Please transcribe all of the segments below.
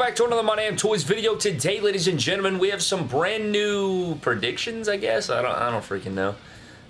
back to another My Damn Toys video. Today, ladies and gentlemen, we have some brand new predictions, I guess? I don't, I don't freaking know.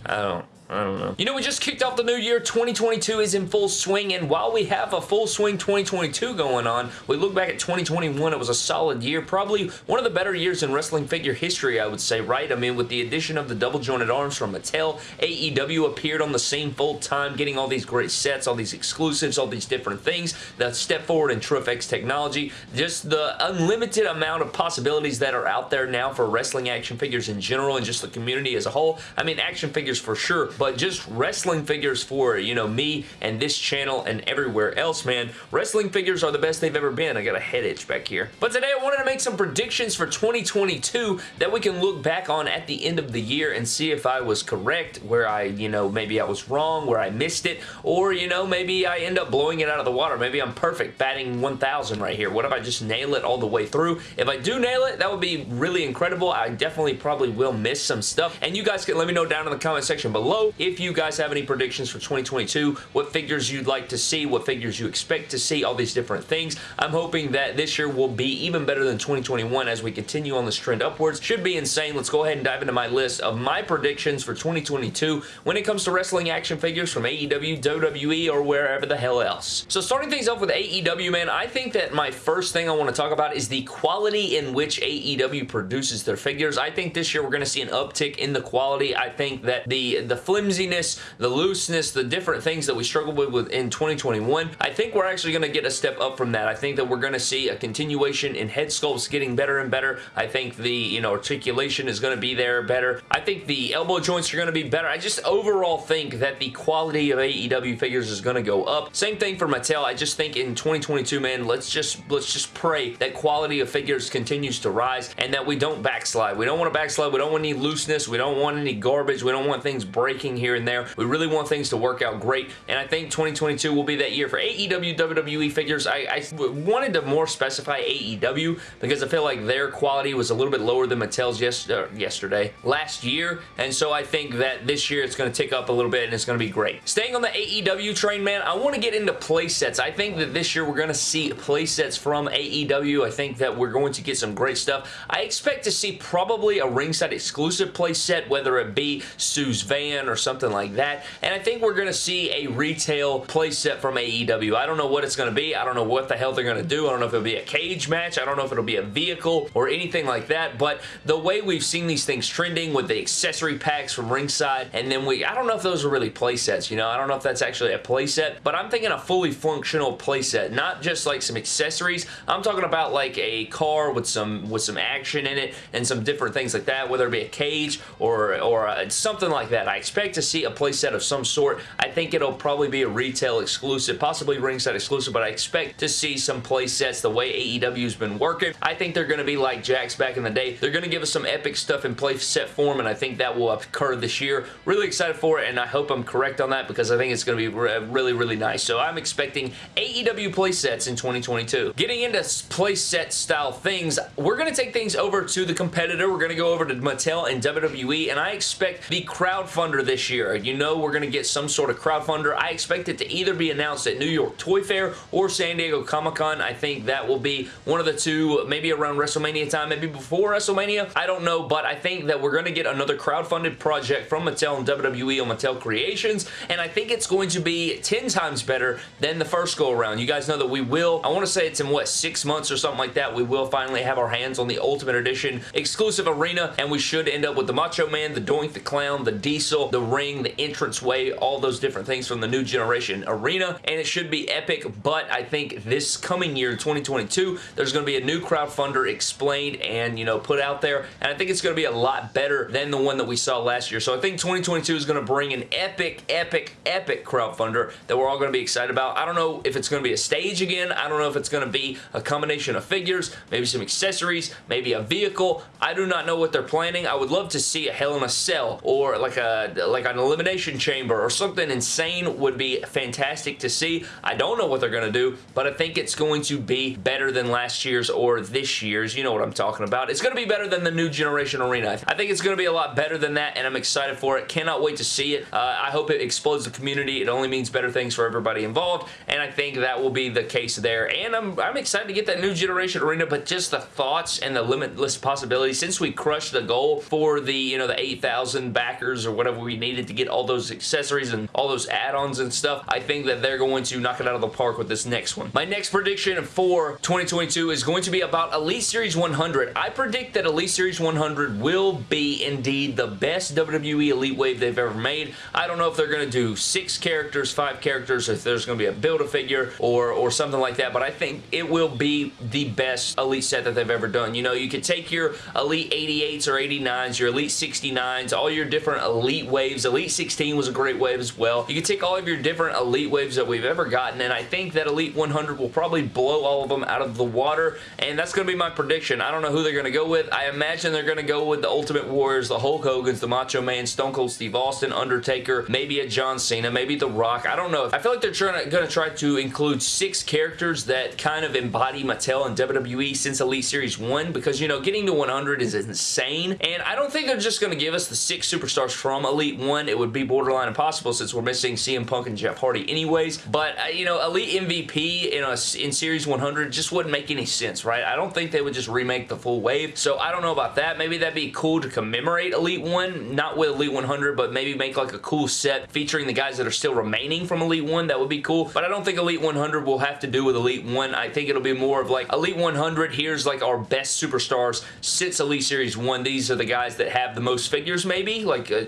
I don't, I don't know. You know, we just kicked off the new year. 2022 is in full swing, and while we have a full swing 2022 going on, we look back at 2021, it was a solid year. Probably one of the better years in wrestling figure history, I would say, right? I mean, with the addition of the double jointed arms from Mattel, AEW appeared on the scene full time, getting all these great sets, all these exclusives, all these different things. The step forward in TrueFX technology, just the unlimited amount of possibilities that are out there now for wrestling action figures in general and just the community as a whole. I mean, action figures for sure, but just wrestling figures for, you know, me and this channel and everywhere else, man. Wrestling figures are the best they've ever been. I got a head itch back here. But today I wanted to make some predictions for 2022 that we can look back on at the end of the year and see if I was correct, where I, you know, maybe I was wrong, where I missed it, or, you know, maybe I end up blowing it out of the water. Maybe I'm perfect, batting 1,000 right here. What if I just nail it all the way through? If I do nail it, that would be really incredible. I definitely probably will miss some stuff, and you guys can let me know down in the comment section below if you guys have any predictions for 2022, what figures you'd like to see, what figures you expect to see, all these different things. I'm hoping that this year will be even better than 2021 as we continue on this trend upwards. Should be insane. Let's go ahead and dive into my list of my predictions for 2022 when it comes to wrestling action figures from AEW, WWE, or wherever the hell else. So starting things off with AEW, man, I think that my first thing I want to talk about is the quality in which AEW produces their figures. I think this year we're going to see an uptick in the quality. I think that the, the flimsiness the looseness, the different things that we struggled with in 2021, I think we're actually going to get a step up from that. I think that we're going to see a continuation in head sculpts getting better and better. I think the, you know, articulation is going to be there better. I think the elbow joints are going to be better. I just overall think that the quality of AEW figures is going to go up. Same thing for Mattel. I just think in 2022, man, let's just let's just pray that quality of figures continues to rise and that we don't backslide. We don't want to backslide. We don't want any looseness. We don't want any garbage. We don't want things breaking here and there. We really want things to work out great, and I think 2022 will be that year for AEW WWE figures. I, I wanted to more specify AEW because I feel like their quality was a little bit lower than Mattel's yes, uh, yesterday, last year, and so I think that this year it's going to tick up a little bit and it's going to be great. Staying on the AEW train, man, I want to get into play sets. I think that this year we're going to see play sets from AEW. I think that we're going to get some great stuff. I expect to see probably a ringside exclusive play set, whether it be Sue's van or something like that. And I think we're going to see a retail playset from AEW. I don't know what it's going to be. I don't know what the hell they're going to do. I don't know if it'll be a cage match. I don't know if it'll be a vehicle or anything like that. But the way we've seen these things trending with the accessory packs from ringside, and then we, I don't know if those are really playsets, you know? I don't know if that's actually a playset, but I'm thinking a fully functional playset, not just like some accessories. I'm talking about like a car with some with some action in it and some different things like that, whether it be a cage or, or a, something like that. I expect to see a playset of some sort. I think it'll probably be a retail exclusive, possibly ringside exclusive, but I expect to see some playsets the way AEW's been working. I think they're going to be like Jakks back in the day. They're going to give us some epic stuff in playset form, and I think that will occur this year. Really excited for it, and I hope I'm correct on that because I think it's going to be really, really nice. So I'm expecting AEW playsets in 2022. Getting into playset style things, we're going to take things over to the competitor. We're going to go over to Mattel and WWE, and I expect the crowdfunder this year you know we're going to get some sort of crowdfunder. I expect it to either be announced at New York Toy Fair or San Diego Comic-Con. I think that will be one of the two, maybe around WrestleMania time, maybe before WrestleMania. I don't know, but I think that we're going to get another crowdfunded project from Mattel and WWE on Mattel Creations, and I think it's going to be 10 times better than the first go-around. You guys know that we will, I want to say it's in, what, six months or something like that, we will finally have our hands on the Ultimate Edition exclusive arena, and we should end up with the Macho Man, the Doink the Clown, the Diesel, the Ring, the entrance way, all those different things from the new generation arena, and it should be epic, but I think this coming year, 2022, there's going to be a new crowdfunder explained and, you know, put out there, and I think it's going to be a lot better than the one that we saw last year. So I think 2022 is going to bring an epic, epic, epic crowdfunder that we're all going to be excited about. I don't know if it's going to be a stage again. I don't know if it's going to be a combination of figures, maybe some accessories, maybe a vehicle. I do not know what they're planning. I would love to see a Hell in a Cell or like a like an elimination chamber or something insane would be fantastic to see. I don't know what they're going to do, but I think it's going to be better than last year's or this year's. You know what I'm talking about. It's going to be better than the new generation arena. I think it's going to be a lot better than that, and I'm excited for it. Cannot wait to see it. Uh, I hope it explodes the community. It only means better things for everybody involved, and I think that will be the case there. And I'm, I'm excited to get that new generation arena, but just the thoughts and the limitless possibilities since we crushed the goal for the, you know, the 8,000 backers or whatever we needed to get all those accessories and all those add-ons and stuff, I think that they're going to knock it out of the park with this next one. My next prediction for 2022 is going to be about Elite Series 100. I predict that Elite Series 100 will be indeed the best WWE Elite Wave they've ever made. I don't know if they're going to do six characters, five characters, if there's going to be a Build-A-Figure or, or something like that, but I think it will be the best Elite set that they've ever done. You know, you could take your Elite 88s or 89s, your Elite 69s, all your different Elite waves. Elite 16 was a great wave as well. You can take all of your different Elite waves that we've ever gotten, and I think that Elite 100 will probably blow all of them out of the water, and that's going to be my prediction. I don't know who they're going to go with. I imagine they're going to go with the Ultimate Warriors, the Hulk Hogan's, the Macho Man, Stone Cold Steve Austin, Undertaker, maybe a John Cena, maybe The Rock. I don't know. I feel like they're trying going to try to include six characters that kind of embody Mattel and WWE since Elite Series 1 because, you know, getting to 100 is insane, and I don't think they're just going to give us the six superstars from Elite 1. It would be borderline impossible since we're missing CM Punk and Jeff Hardy anyways, but, uh, you know, Elite MVP in, a, in Series 100 just wouldn't make any sense, right? I don't think they would just remake the full wave, so I don't know about that. Maybe that'd be cool to commemorate Elite 1, not with Elite 100, but maybe make like a cool set featuring the guys that are still remaining from Elite 1. That would be cool, but I don't think Elite 100 will have to do with Elite 1. I think it'll be more of like Elite 100, here's like our best superstars since Elite Series 1. These are the guys that have the most figures maybe, like uh,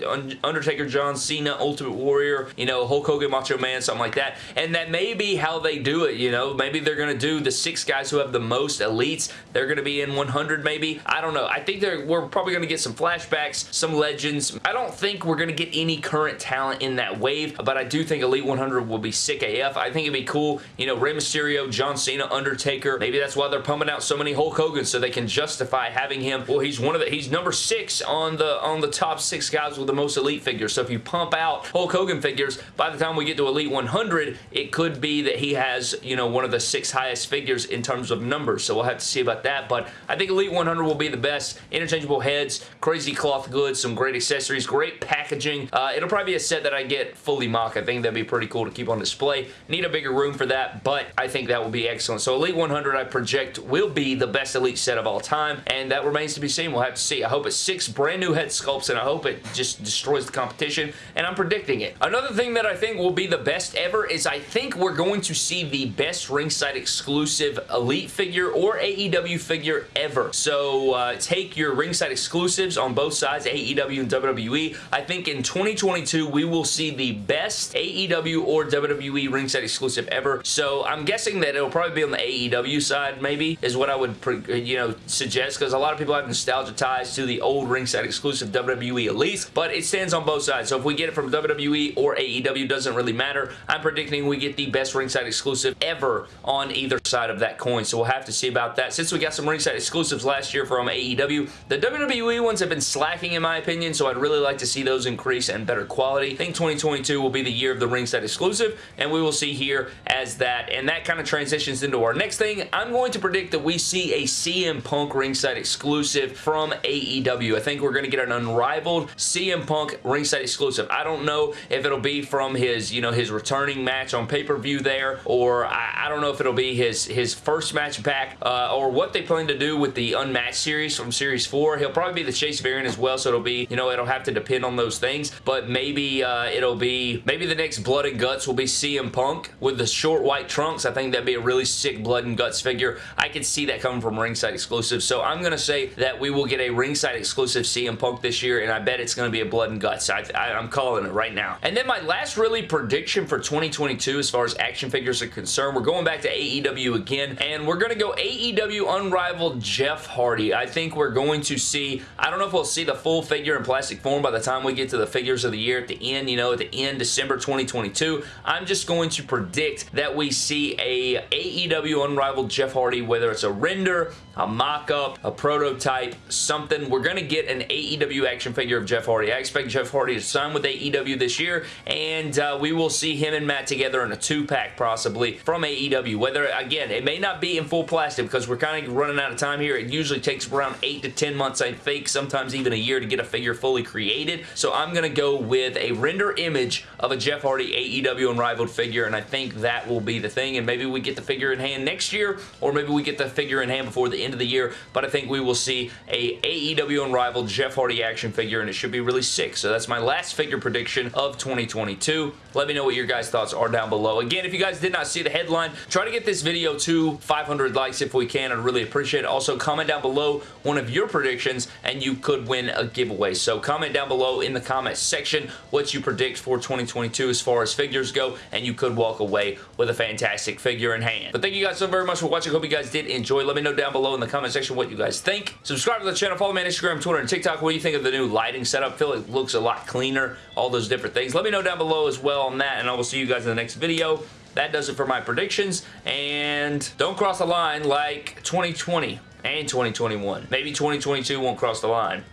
Undertaker, John Cena, Ultimate Warrior, you know, Hulk Hogan, Macho Man, something like that. And that may be how they do it, you know. Maybe they're going to do the six guys who have the most elites. They're going to be in 100 maybe. I don't know. I think we're probably going to get some flashbacks, some legends. I don't think we're going to get any current talent in that wave, but I do think Elite 100 will be sick AF. I think it'd be cool, you know, Rey Mysterio, John Cena, Undertaker. Maybe that's why they're pumping out so many Hulk Hogan so they can justify having him. Well, he's one of the, he's number six on the, on the top six guys with the most elite figures. So if you pump out Hulk Hogan figures, by the time we get to Elite 100, it could be that he has, you know, one of the six highest figures in terms of numbers. So we'll have to see about that. But I think Elite 100 will be the best. Interchangeable heads, crazy cloth goods, some great accessories, great packaging. Uh, it'll probably be a set that I get fully MOC. I think that'd be pretty cool to keep on display. Need a bigger room for that, but I think that will be excellent. So Elite 100, I project, will be the best Elite set of all time, and that remains to be seen. We'll have to see. I hope it's six brand new head sculpts, and I hope it just destroys the competition, and I'm predicting it. Another thing that I think will be the best ever is I think we're going to see the best ringside exclusive Elite figure or AEW figure ever. So uh, take your ringside exclusives on both sides, AEW and WWE. I think in 2022, we will see the best AEW or WWE ringside exclusive ever. So I'm guessing that it'll probably be on the AEW side, maybe, is what I would, you know, suggest, because a lot of people have nostalgia ties to the old ringside exclusive WWE Elite, but it stands on both sides. So if we get it from WWE or AEW, doesn't really matter. I'm predicting we get the best ringside exclusive ever on either side of that coin, so we'll have to see about that. Since we got some ringside exclusives last year from AEW, the WWE ones have been slacking in my opinion, so I'd really like to see those increase and better quality. I think 2022 will be the year of the ringside exclusive, and we will see here as that, and that kind of transitions into our next thing. I'm going to predict that we see a CM Punk ringside exclusive from AEW. I think we're going to get an unrivaled CM Punk ringside exclusive. I don't know if it'll be from his, you know, his returning match on pay-per-view there, or I, I, don't know if it'll be his, his first match back, uh, or what they plan to do with the Unmatched series from Series 4. He'll probably be the Chase variant as well, so it'll be, you know, it'll have to depend on those things, but maybe uh, it'll be, maybe the next Blood and Guts will be CM Punk with the short white trunks. I think that'd be a really sick Blood and Guts figure. I could see that coming from ringside exclusive, so I'm going to say that we will get a ringside exclusive CM Punk this year, and I bet it's going to be a Blood and Guts. I, I, I'm calling it right now. And then my last really prediction for 2022 as far as action figures are concerned, we're going back to AEW again, and we're going to go AEW Unrivaled Jeff Hardy. I think we're going to see, I don't know if we'll see the full figure in plastic form by the time we get to the figures of the year at the end, you know, at the end, December 2022. I'm just going to predict that we see a AEW Unrivaled Jeff Hardy, whether it's a render, a mock-up, a prototype, something. We're going to get an AEW action figure of Jeff Hardy. I expect Jeff Hardy to sign with AEW this year, and uh, we will see him and Matt together in a two-pack possibly from AEW. Whether, again, it may not be in full plastic because we're kind of running out of time here. It usually takes around 8 to 10 months, I think, sometimes even a year to get a figure fully created. So I'm going to go with a render image of a Jeff Hardy AEW Unrivaled figure, and I think that will be the thing, and maybe we get the figure in hand next year, or maybe we get the figure in hand before the end of the year, but I think we will see a AEW Unrivaled Jeff Hardy action figure, and it should be really sick. So that's my last figure prediction of 2022. Let me know what your guys' thoughts are down below. Again, if you guys did not see the headline, try to get this video to 500 likes if we can. I'd really appreciate it. Also, comment down below one of your predictions, and you could win a giveaway. So comment down below in the comment section what you predict for 2022 as far as figures go, and you could walk away with a fantastic figure in hand. But thank you guys so very much for watching. Hope you guys did enjoy. Let me know down below in the comment section what you guys think. Subscribe to the channel. Follow me on Instagram, Twitter, and TikTok. What do you think of the new lighting setup? Feel it looks a lot cleaner. All those different things. Let me know down below as well on that, and I will see you guys in the next video. That does it for my predictions, and don't cross the line like 2020 and 2021. Maybe 2022 won't cross the line.